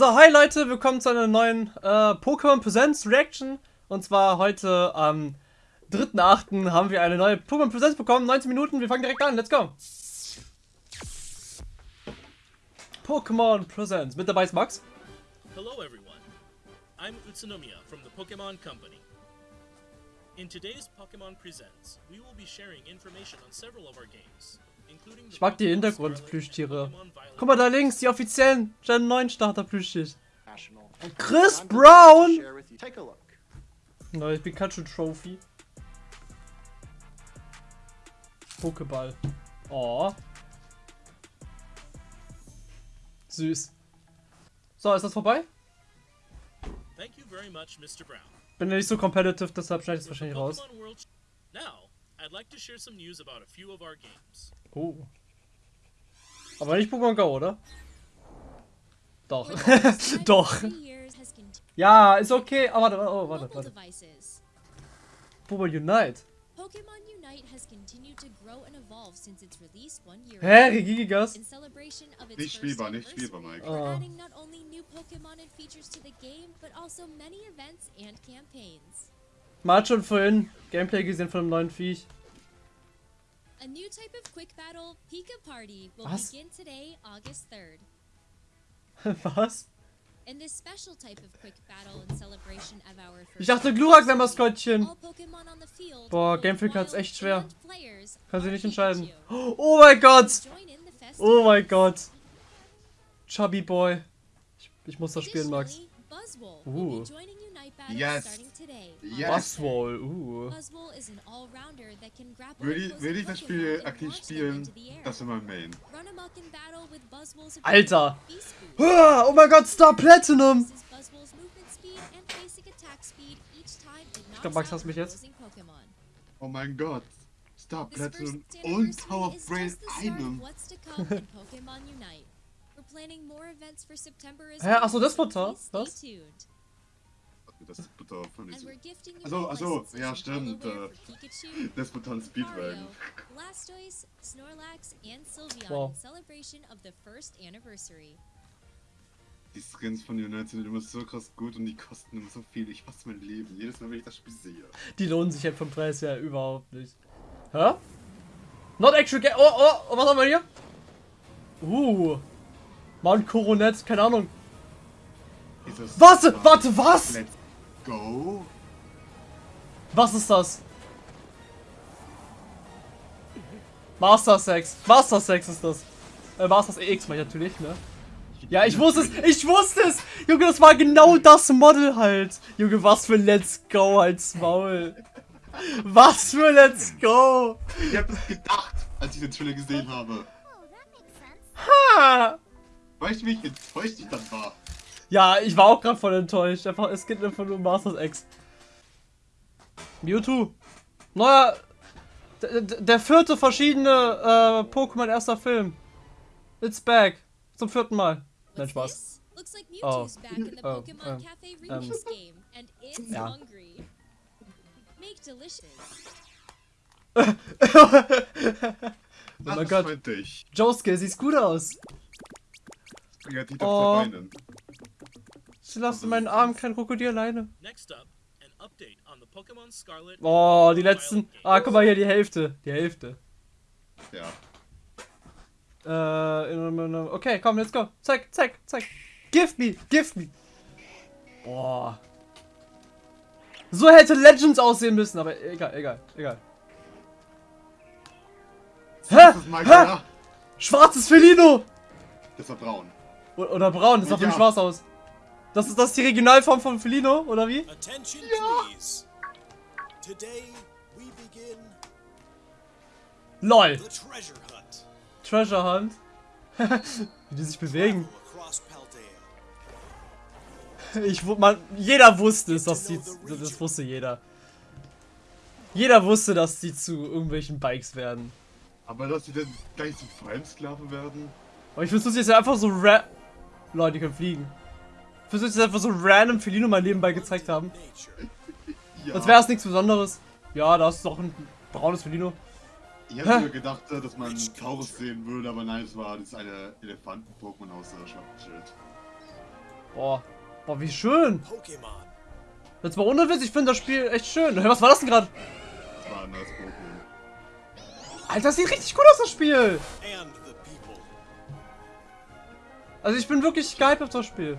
So, hi Leute, willkommen zu einer neuen äh, Pokémon Presents Reaction. Und zwar heute am 3.8. haben wir eine neue Pokémon Presents bekommen. 19 Minuten, wir fangen direkt an, let's go. Pokémon Presents. Mit dabei ist Max. Hello everyone, I'm Utsunomiya from the Pokemon Company. In today's Pokemon Presents, we will be sharing information on several of our games, Ich mag die Hintergrundplüschtiere. Guck mal da links, die offiziellen Gen 9 Starter national. Chris Brown! Neues Pikachu Trophy. Pokéball. Oh. Süß. So, ist das vorbei? Thank you very much, Mr. Brown. Bin ja nicht so competitive, deshalb schneide ich es wahrscheinlich raus. Now, I'd like to share some news about a few of our games. Oh. Aber nicht Pokémon Go, oder? Doch. Doch. Ja, ist okay. Aber warte, oh, warte, warte. Pokémon Unite. Pokemon Unite has continued to grow and evolve since its release one year Hä? In celebration of its Nicht spielbar, nicht spielbar, Mike. We're Oh. adding not only new Pokemon and features to the game, but also many events and campaigns. Man hat schon vorhin Gameplay gesehen von einem neuen Viech. A new type of quick battle, Pika Party, will Was? begin today, August 3rd. Was? In this special type of quick battle in celebration of our first Ich dachte, Glurak wäre Maskottchen. Boah, both Game Freak hat's echt schwer. Kann sie nicht entscheiden. Oh mein Gott! Oh mein. Gott. Chubby Boy. Ich, ich muss das spielen, Max. Uh. Yes. Yes. Buzzwole, uh. Buzzwole is an all-rounder that can grapple Würde ich, würde ich das Spiel aktiv spielen, das wäre mein Main. Alter. Ah, Oh mein Gott, Star Platinum! Increases Buzzwole's movement speed and basic attack speed each time it knocks glaub, Max hasst mich jetzt. Oh mein Gott. Star Platinum und Tower of Brain einem. Hä, well, ach so, das Das ist Butter von diesem. we're gifting you Ach so, all ach so, licenses ja, stimmt, äh, Butter Speedwagon. Blastoise, Snorlax, and Sylveon Wow. in celebration of the first anniversary. Die Skins von United sind immer so krass gut und die kosten immer so viel. Ich hasse mein Leben. Jedes Mal, wenn ich das Spiel sehe. Die lohnen sich halt vom Preis her überhaupt nicht. Hä? Not actual game. Oh, oh, oh, was haben wir hier? Uh. Mount Coronet, keine Ahnung. Was? Warte, was? Go. Was ist das? Master Sex. Master Sex ist das. Äh, Master EX meine ich natürlich, ne? Ja, ich wusste es. Ich wusste es. Junge, das war genau das Model halt. Junge, was für Let's Go als Maul. Was für Let's Go. Ich hab das gedacht, als ich den Trailer gesehen habe. Ha. Weißt du, wie ich enttäuscht ich dann war? Ja, ich war auch gerade voll enttäuscht. Einfach, es geht einfach nur um Masters X. Mewtwo. Neuer. Der, der vierte verschiedene äh, Pokémon erster Film. It's back. Zum vierten Mal. Nein, Spaß. this? Looks like Oh. Mewtwo's back in the Oh, Pokemon Cafe Remix game, and it's ja. hungry. Make delicious. oh mein Gott. Josuke, siehst gut aus. Kreativ auf Oh. zwei Beinen. Ich lasse meinen Arm kein Krokodil alleine. Oh, die letzten. Ah, guck mal hier, die Hälfte. Die Hälfte. Ja. Äh, okay, komm, let's go. Zeig, zeig, zeig. Give me, give me. Boah. So hätte Legends aussehen müssen, aber egal, egal, egal. Hä? Hä? ja. Schwarzes Felino! Das war braun. Oder braun, das sah für mich Ja. schwarz aus. Das ist das die Regionalform von Felino, oder wie? Attention please. Today we begin LOL. the treasure hunt. Treasure Hunt. wie die sich bewegen. Ich, man, jeder wusste es, dass die, das wusste jeder. Jeder wusste, dass die zu irgendwelchen Bikes werden. Aber dass sie dann gleich zum Fremdsklave werden? Aber ich versuche jetzt einfach so ra... Leute, die können fliegen. Ich versuche jetzt einfach so random Felino mal nebenbei gezeigt haben. Ja. Als wäre es nichts Besonderes. Ja, da ist doch ein braunes Felino. Ich Hä? hätte mir gedacht, äh, dass man Taurus sehen würde, aber nein, es war das eine Elefanten-Pokémon aus der Schwarzschild. Boah. Boah, wie schön. Pokemon. Jetzt mal ohne Witz, ich finde das Spiel echt schön. Hey, was war das denn gerade? Das war ein neues Pokémon. Alter, das sieht richtig gut aus, das Spiel. Also ich bin wirklich gehypt auf das Spiel.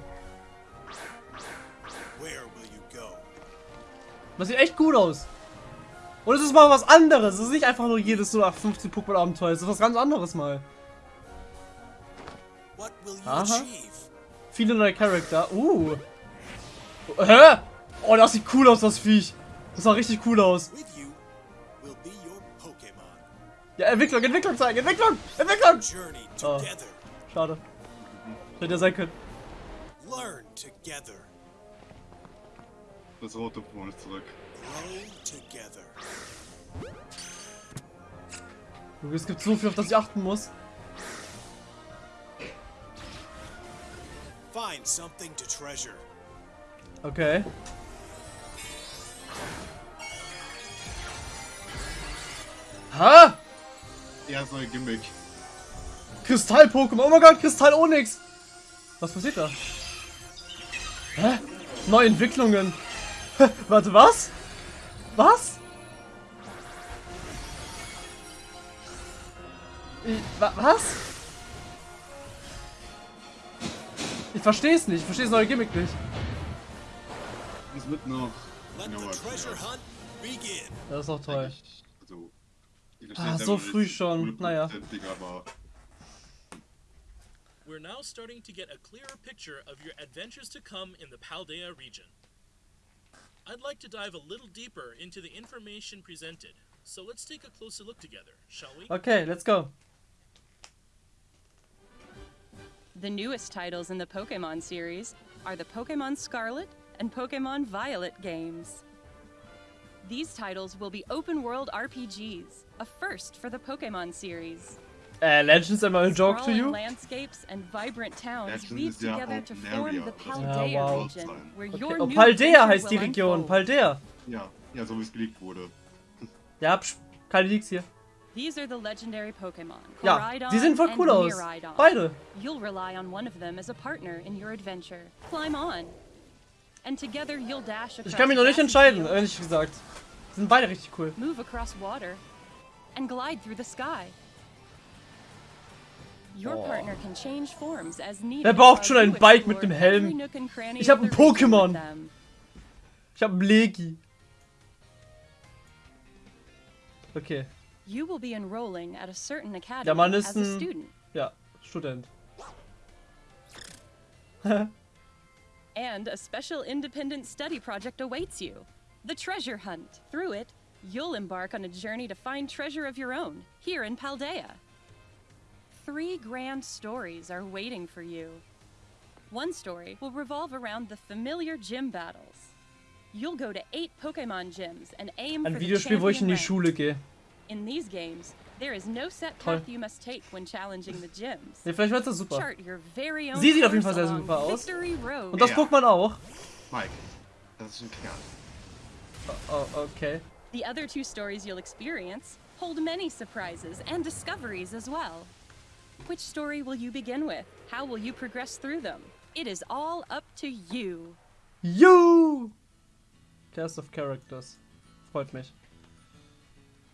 Das sieht echt gut aus. Und es ist mal was anderes. Es ist nicht einfach nur jedes so 15 Pokémon Abenteuer. Es ist was ganz anderes mal. Aha. Viele neue Charakter. Uh. Hä? Oh, das sieht cool aus, das Viech. Das sah richtig cool aus. Ja, Entwicklung, Entwicklung zeigen. Entwicklung, Entwicklung. Oh. Schade. Hätte ja sein können. Learn together. Das rote Pokémon ist zurück. Es gibt so viel, auf das ich achten muss. Find something to treasure. Okay. Ha! Ja, das neue Gimmick. Kristall-Pokémon. Oh mein Gott, Kristall Onyx. Was passiert da? Hä? Neue Entwicklungen. Warte, was? Was? Ich, wa was? Ich verstehe es nicht. Ich verstehe das neue Gimmick nicht. Das wird noch. Let genauer the treasure erklärt. hunt begin. Das ist auch toll. Also, Ah, es so früh schon. Naja. We're now starting to get a clearer picture of your adventures to come in the Paldea region. I'd like to dive a little deeper into the information presented, so let's take a closer look together, shall we? Okay, let's go. The newest titles in the Pokemon series are the Pokemon Scarlet and Pokemon Violet games. These titles will be open world RPGs, a first for the Pokemon series. Äh, Legends am I a joke to you? landscapes and vibrant towns weave together to form the Ja, Paldea wow. region, where Okay. your Oh, new Paldea heißt die Region. Paldea. ja, ja, so wie es geleakt wurde. Ja, psch, keine Leaks hier. These are the legendary Pokemon. Ja, die sehen voll and cool aus. Beide. You'll rely on one of them as a partner in your adventure. Climb on. And together you'll dash across Ich kann mich noch nicht entscheiden, ehrlich gesagt. Die sind beide richtig cool. move across water, and glide through the sky. Your Oh. partner can change forms as needed. Wer braucht while schon ein you Bike mit explore dem Helm? every nook and cranny Ich hab of ein the region Pokémon. with them. Ich hab einen Legi. Okay. You will be enrolling at a certain academy Der Mann ist as a ein- student. Ja, Student. And a special independent study project awaits you the Treasure Hunt. Through it, you'll embark on a journey to find treasure of your own here in Paldea. Three grand stories are waiting for you. One story will revolve around the familiar gym battles. You'll go to eight Pokemon gyms and aim Ein for the Videospiel, wo ich in die. Schule gehe. In these games, there is no set Toll. path you must take when challenging the gyms. Ne, vielleicht wird das super. Chart your very own Sie sieht auf jeden course Fall sehr along super aus. Victory Road. Und das Ja. Pokémon auch. Mike, das ist ein Kerl. Oh, okay. The other two stories you'll experience hold many surprises and discoveries as well. Which story will you begin with? How will you progress through them? It is all up to you. You! Cast of Characters. Freut mich.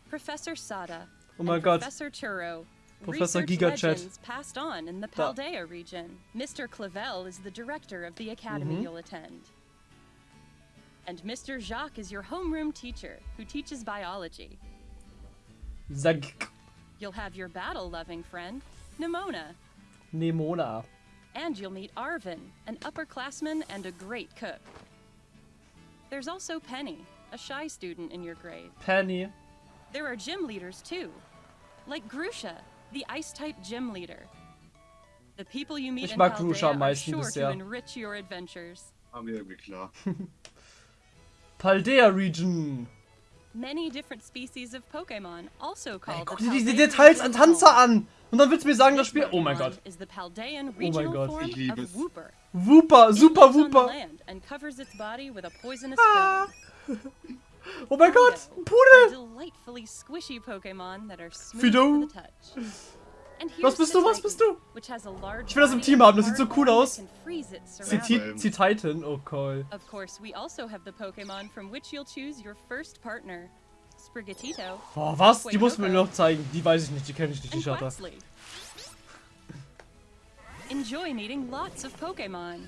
Professor Sada Oh mein and Gott. Professor Churro. Professor Gigachat. passed on in the Da. Paldea region. Mr. Clavel is the director of the academy Mhm. you'll attend. And Mr. Jacques is your homeroom teacher who teaches biology. Zag. You'll have your battle-loving friend, Nimona. Nemona. And you'll meet Arvin, an upperclassman and a great cook. There's also Penny, a shy student in your grade. Penny. There are gym leaders too, like Grusha, the ice-type gym leader. The people you meet Ich in mag Paldea Grusha am are meisten sure bisher. to enrich your adventures. War mir irgendwie klar. Paldea Region. Many different species of Pokemon, also called Ey, guck the dir diese Details an Tanzer an. Und dann willst du mir sagen, das Spiel... Oh mein Gott. Is the Paldean mein Gott. Ich liebe of es. Wooper. Super Wooper. land and covers its body with a poisonous Ah. Oh mein Gott, ein Pudel. delightfully squishy Pokemon that are smooth Fido. Was bist du? Was bist du? which has a large Ich will das im Team haben, das sieht so cool aus. Sie, Titan, oh cool. Of course, we also have the Pokemon from which you'll choose your first partner. Boah, was? Die muss mir noch zeigen. Die weiß ich nicht, die kenne ich nicht, die Shutter. Enjoy meeting lots of Pokemon.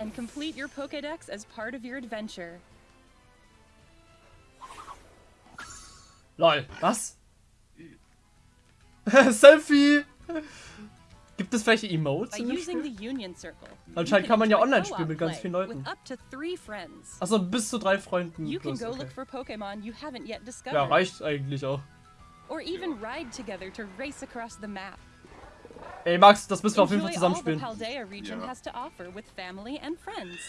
And complete your Pokedex as part of your adventure. Lol, was? Selfie! Gibt es welche Emotes in dem Spiel? the Union Circle. Anscheinend kann man ja online spielen mit ganz vielen Leuten. Achso, bis zu drei Freunden. You can plus, go okay. look for Pokemon you haven't yet discovered. Ja, reicht eigentlich auch. Or even ride together to race across the map. Ey, Max, das müssen wir auf jeden Fall zusammenspielen. Ja. friends.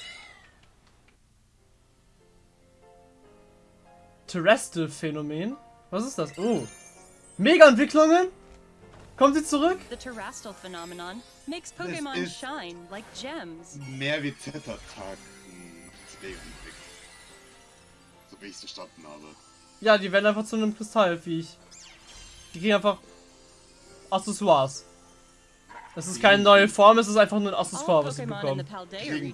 Terrestrial-Phänomen? Was ist das? Oh. Mega-Entwicklungen? Kommt sie zurück? The Terrastal phenomenon makes Das Pokemon ist- shine like gems. Mehr wie Z-Attack. Zwegenblick. So wie ich es verstanden habe. Ja, die werden einfach zu einem Kristallviech. Die kriegen einfach Accessoires. Es ist keine neue Form, es ist einfach nur ein Accessoire, was sie bekommen. Terrastalize,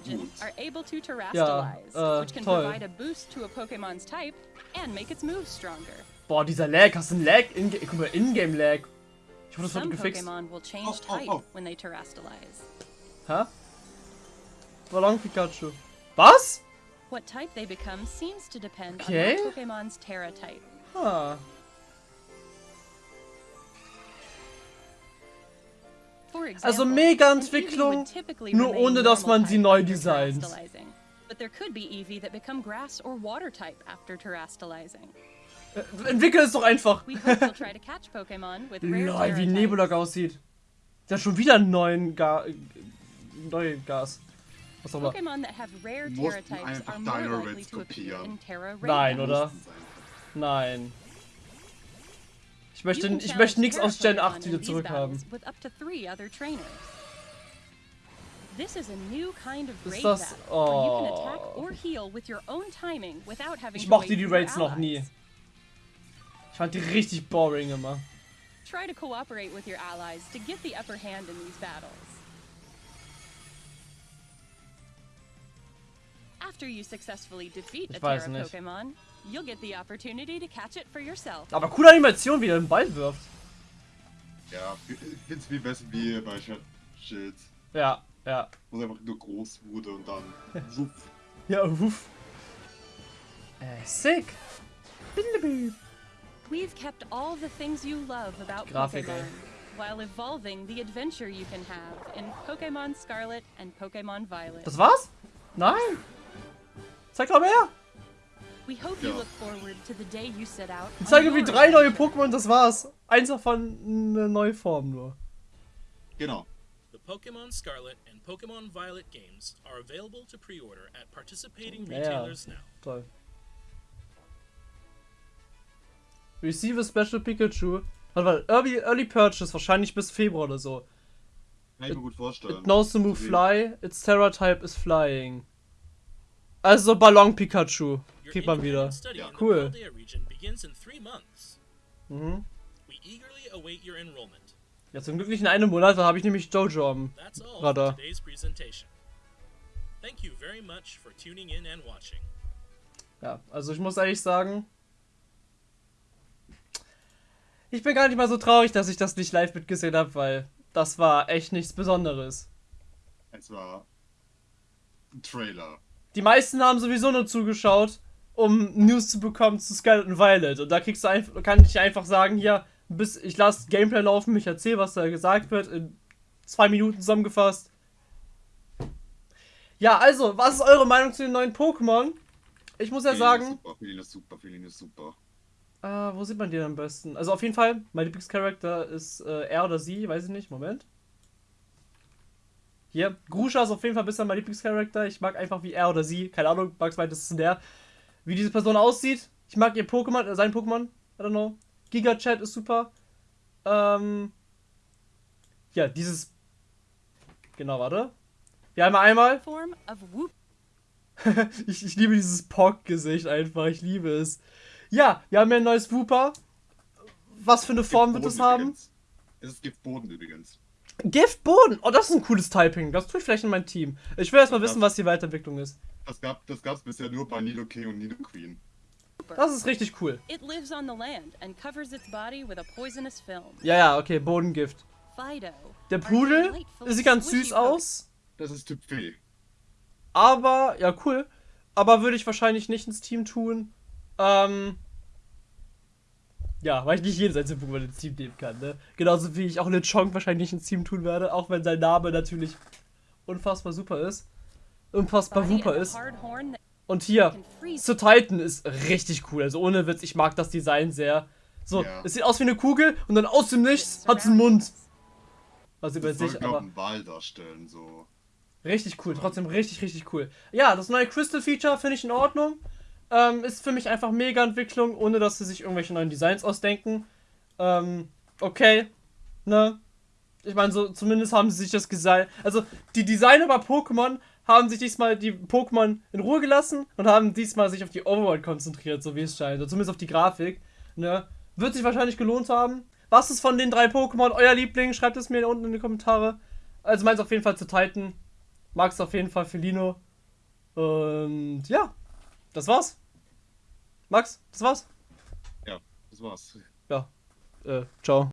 äh, which can toll. provide a boost to a Pokemon's type and make its moves stronger. Boah, dieser Lag, hast du einen Lag? In Guck mal, Ingame-Lag. Ich hoffe, Some gefixt. Pokemon will change Oh, oh, type oh. when they terrastalize. Hä? Ballon Pikachu. Was? What type they become seems to depend Okay. on that Pokemon's Terra type. For example, Also Mega-Entwicklung, Eevee would typically nur remain ohne, dass man sie neu designt. But there could be Eevee that become grass or water type after terrastalizing. Äh, Entwickel es doch einfach. Lol, wie Nebulak aussieht. Der hat schon wieder einen neuen Ga neuen Gas. Was auch immer. Pokemon that have rare Mussten einfach Dino Raids kopieren. Nein, oder? Nein. Ich möchte, ich möchte nichts aus Gen Pokemon 8 in wieder zurückhaben. This is a new kind of Ist raid das- oh. attack or heal with your own timing without having Ich to mochte die Raids noch nie. Fand die richtig boring immer. Try to cooperate with your allies to get the upper hand in these battles. After you successfully defeat a Ich weiß Terra nicht. Pokemon, you'll get the opportunity to catch it for yourself. Aber coole Animation, wie er den Ball wirft. Ja, ich find's viel besser wie bei Schild. Ja, ja. Wo es einfach nur groß wurde und dann. wupp. Ja, uff. Äh, sick. Bindebüb. We've kept all the things you love about Grafik, Pokemon, ey. while evolving the adventure you can have in Pokemon Scarlet and Pokemon Violet. Das war's? Nein. Zeig doch mehr. We hope you look forward to the day you set out. Ich zeige irgendwie your drei neue. Pokémon, das war's. Eins davon eine neue Form nur. Genau. The Pokemon Scarlet and Pokemon Violet games are available to pre-order at participating Ja, ja. retailers now. Toll. Receive a Special Pikachu. Warte mal, Early, Early Purchase, wahrscheinlich bis Februar oder so. Kann ich mir gut vorstellen. It knows to move fly, its Terra type is flying. Also Ballon Pikachu. Kriegt man wieder. Ja. Cool. the Paldea region begins in three months. Mhm. We eagerly await your enrollment. Ja, zum Glück nicht in einem Monat, da habe ich nämlich Jojo am That's all Radar. for today's presentation. Thank you very much for tuning in and watching. Ja, also ich muss ehrlich sagen, ich bin gar nicht mal so traurig, dass ich das nicht live mitgesehen habe, weil das war echt nichts Besonderes. Es war ein Trailer. Die meisten haben sowieso nur zugeschaut, um News zu bekommen zu Scarlet und Violet. Und da kriegst du einfach, kann ich einfach sagen, hier, bis ich lasse Gameplay laufen, ich erzähle, was da gesagt wird, in zwei Minuten zusammengefasst. Ja, also, was ist eure Meinung zu den neuen Pokémon? Ich muss ja sagen, Feeling ist super, Feeling ist super. Äh, wo sieht man die am besten? Also auf jeden Fall, mein Lieblingscharakter ist äh, er oder sie, weiß ich nicht, Moment. Hier, Grusha ist auf jeden Fall bisher mein Lieblingscharakter. Ich mag einfach wie er oder sie, keine Ahnung, Max meint, das ist der, wie diese Person aussieht. Ich mag ihr Pokémon, äh, sein Pokémon, I don't know. Giga Chat ist super. Ähm, ja, dieses, genau, warte. Wir haben einmal, Form of Whoop. ich, ich liebe dieses Pock-Gesicht einfach, ich liebe es. Ja, wir haben ja ein neues Wooper. Was für eine Form wird es haben? übrigens. Es ist Giftboden übrigens. Giftboden! Oh, das ist ein cooles Typing. Das tue ich vielleicht in mein Team. Ich will erstmal Ja. wissen, was die Weiterentwicklung ist. Das gab das gab's bisher nur bei Nido King und Nido Queen. Das ist richtig cool. It lives on the land and covers its body with a poisonous film. Ja, ja, okay, Bodengift. Fido. Der Pudel sieht ganz süß aus. Das ist Typ Fee. Aber, ja, cool. Aber würde ich wahrscheinlich nicht ins Team tun. Ähm. Ja, weil ich nicht jedes einzelne Pokémon ins Team nehmen kann, ne? Genauso wie ich auch Lechonk wahrscheinlich nicht ins Team tun werde, auch wenn sein Name natürlich unfassbar super ist. Unfassbar super ist. Und hier, zu Titan ist richtig cool. Also ohne Witz, ich mag das Design sehr. So, Ja. es sieht aus wie eine Kugel und dann aus dem Nichts hat es einen Mund. Was über sich, aber einen Wal darstellen, so. richtig cool. Trotzdem richtig, richtig cool. Ja, das neue Crystal Feature finde ich in Ordnung. Ähm, ist für mich einfach mega Entwicklung, ohne dass sie sich irgendwelche neuen Designs ausdenken. Ähm, okay. Ne? Ich meine, so zumindest haben sie sich das Design. Also, die Designer bei Pokémon haben sich diesmal die Pokémon in Ruhe gelassen und haben diesmal sich auf die Overworld konzentriert, so wie es scheint. Oder zumindest auf die Grafik. Ne? Wird sich wahrscheinlich gelohnt haben. Was ist von den drei Pokémon euer Liebling? Schreibt es mir unten in die Kommentare. Also meins auf jeden Fall zu Titan. Magst auf jeden Fall Felino. Und ja, das war's. Max, das war's. Ja, das war's. Ja. Äh, ciao.